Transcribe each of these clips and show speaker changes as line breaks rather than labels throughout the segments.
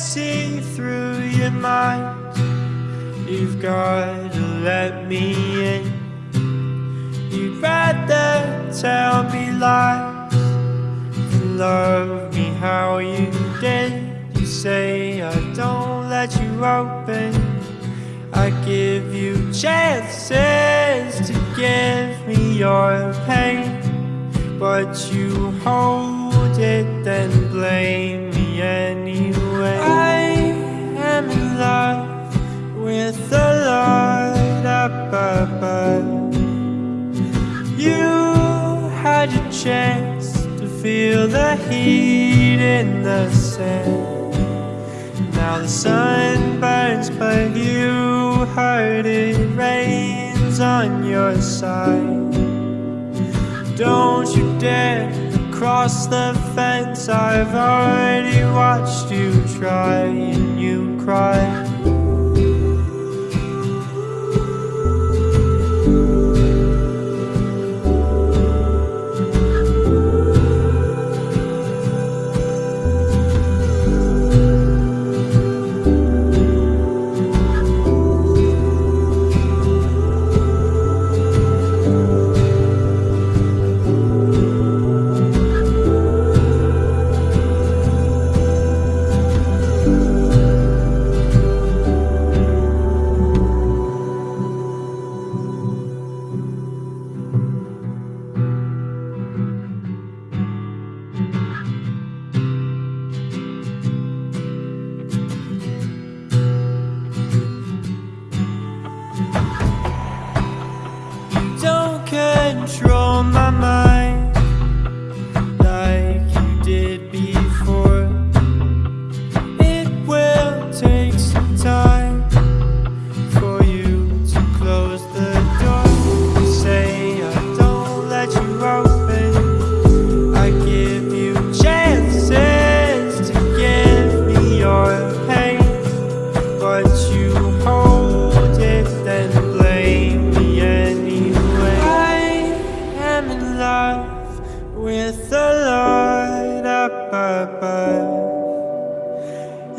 see through your mind. You've got to let me in. You'd rather tell me lies than love me how you did. You say I don't let you open. I give you chances to give me your pain. But you hold it, then blame chance to feel the heat in the sand. Now the sun burns, but you heard it rains on your side. Don't you dare cross the fence. I've already watched you try and you cry.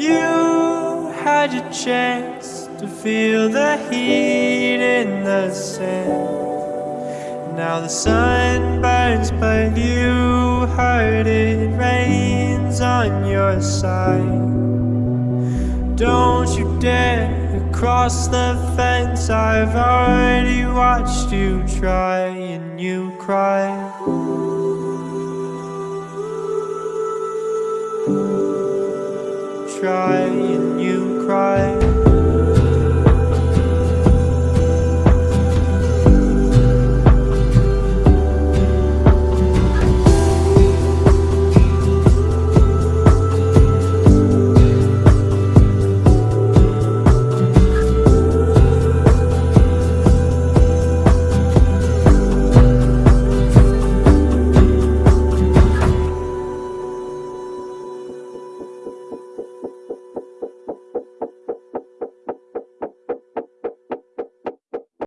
You had your chance to feel the heat in the sand. Now the sun burns, but you heard it rains on your side. Don't you dare cross the fence. I've already watched you try and you cry try and you cry.